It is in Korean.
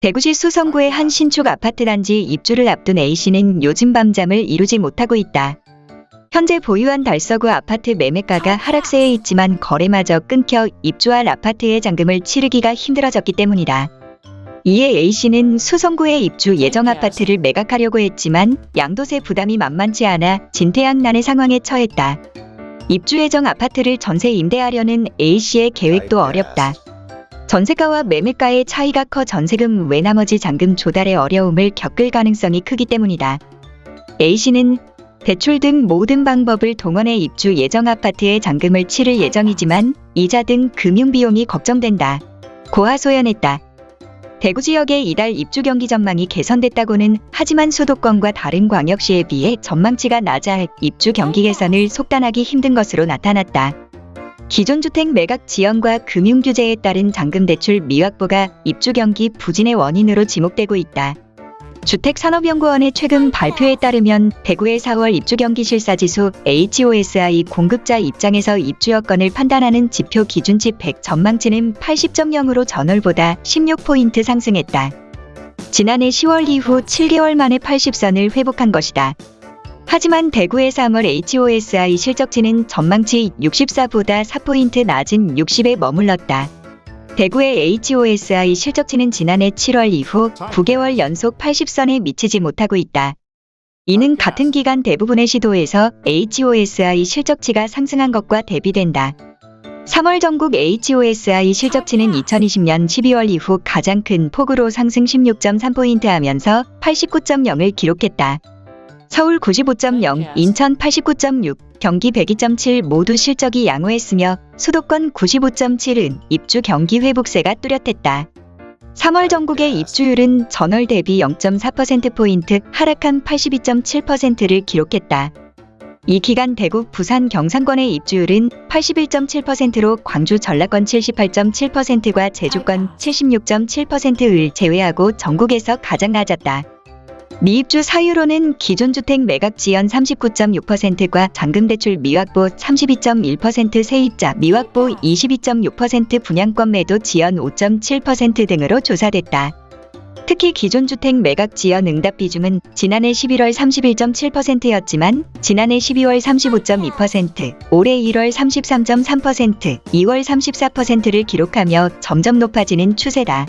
대구시 수성구의 한 신축 아파트 단지 입주를 앞둔 A씨는 요즘 밤잠을 이루지 못하고 있다. 현재 보유한 달서구 아파트 매매가가 하락세에 있지만 거래마저 끊겨 입주할 아파트의 잔금을 치르기가 힘들어졌기 때문이다. 이에 A씨는 수성구에 입주 예정 아파트를 매각하려고 했지만 양도세 부담이 만만치 않아 진퇴양난의 상황에 처했다. 입주 예정 아파트를 전세 임대하려는 A씨의 계획도 어렵다. 전세가와 매매가의 차이가 커 전세금 외 나머지 잔금 조달의 어려움을 겪을 가능성이 크기 때문이다. A씨는 대출 등 모든 방법을 동원해 입주 예정 아파트의 잔금을 치를 예정이지만 이자 등 금융 비용이 걱정된다. 고하소연했다. 대구 지역의 이달 입주 경기 전망이 개선됐다고는 하지만 수도권과 다른 광역시에 비해 전망치가 낮아 입주 경기 개선을 속단하기 힘든 것으로 나타났다. 기존 주택 매각 지연과 금융 규제에 따른 잔금 대출 미확보가 입주 경기 부진의 원인으로 지목되고 있다. 주택산업연구원의 최근 발표에 따르면 대구의 4월 입주 경기 실사 지수 HOSI 공급자 입장에서 입주 여건을 판단하는 지표 기준치 100 전망치는 80.0으로 전월보다 16포인트 상승했다. 지난해 10월 이후 7개월 만에 80선을 회복한 것이다. 하지만 대구의 3월 HOSI 실적치는 전망치 64보다 4포인트 낮은 60에 머물렀다. 대구의 HOSI 실적치는 지난해 7월 이후 9개월 연속 80선에 미치지 못하고 있다. 이는 같은 기간 대부분의 시도에서 HOSI 실적치가 상승한 것과 대비된다. 3월 전국 HOSI 실적치는 2020년 12월 이후 가장 큰 폭으로 상승 16.3포인트 하면서 89.0을 기록했다. 서울 95.0, 인천 89.6, 경기 102.7 모두 실적이 양호했으며 수도권 95.7은 입주 경기 회복세가 뚜렷했다. 3월 전국의 입주율은 전월 대비 0.4%포인트 하락한 82.7%를 기록했다. 이 기간 대구, 부산, 경상권의 입주율은 81.7%로 광주, 전라권 78.7%과 제주권 76.7%를 제외하고 전국에서 가장 낮았다. 미입주 사유로는 기존 주택 매각 지연 39.6%과 잔금대출 미확보 32.1% 세입자 미확보 22.6% 분양권 매도 지연 5.7% 등으로 조사됐다. 특히 기존 주택 매각 지연 응답 비중은 지난해 11월 31.7%였지만 지난해 12월 35.2%, 올해 1월 33.3%, 2월 34%를 기록하며 점점 높아지는 추세다.